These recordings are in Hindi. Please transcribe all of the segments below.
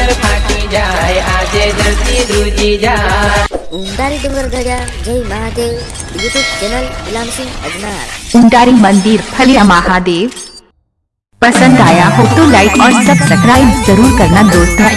कर फाटी जाए आज जल्दी दूजी जाए। उंडारी डूंगर गजा जय महादेव। यूट्यूब चैनल इलाम सिंह अजनार। मंदिर फलिया महादेव। पसंद आया हो तो लाइक और सब्सक्राइब ज़रूर करना दोस्तों।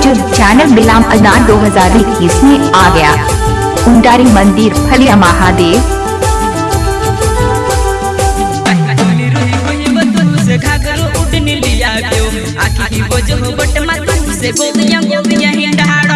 यूट्यूब चैनल बिलाम अदान 2021 में आ गया। उंडारी मंदिर फलिया महादेव। हिंडाड़ा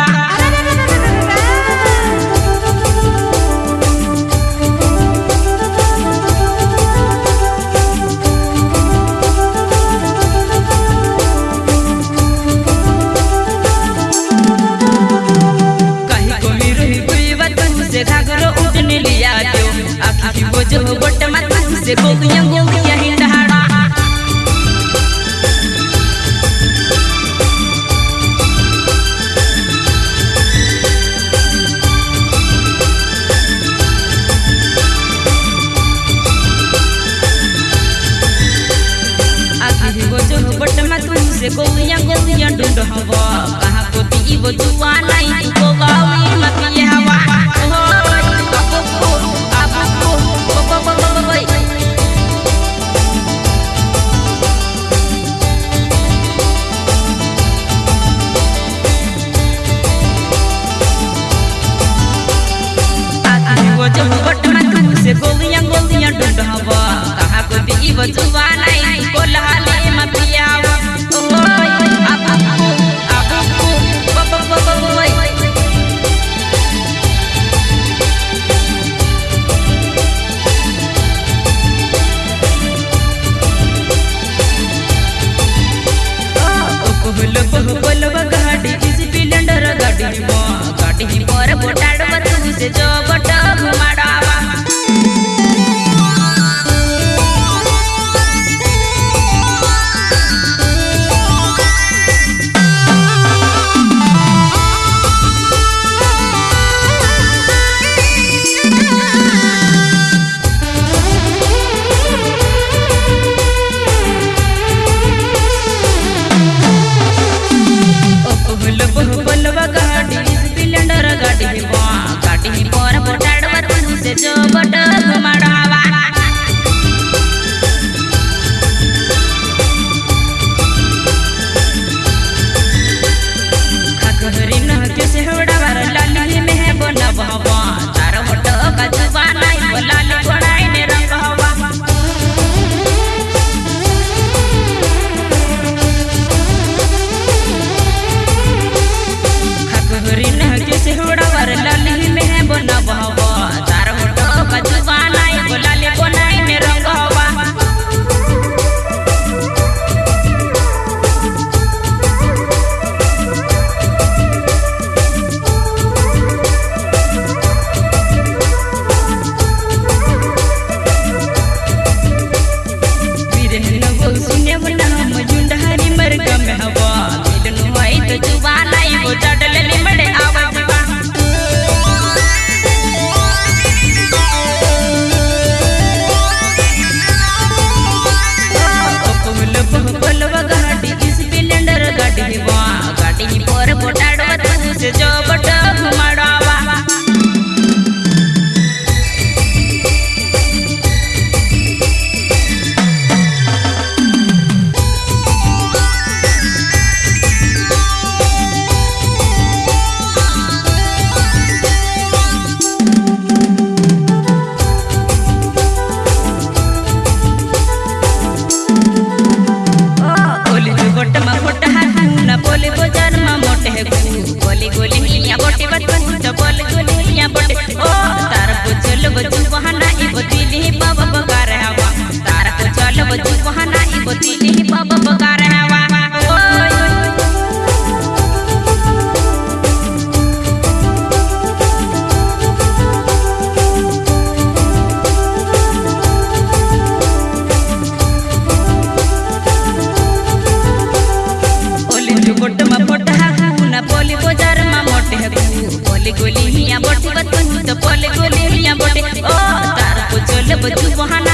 Subhanallah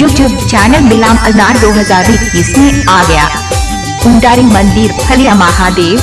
यूट्यूब चैनल मिलाम अजार 2021 में आ गया। कुंडारी मंदिर फलिया महादेव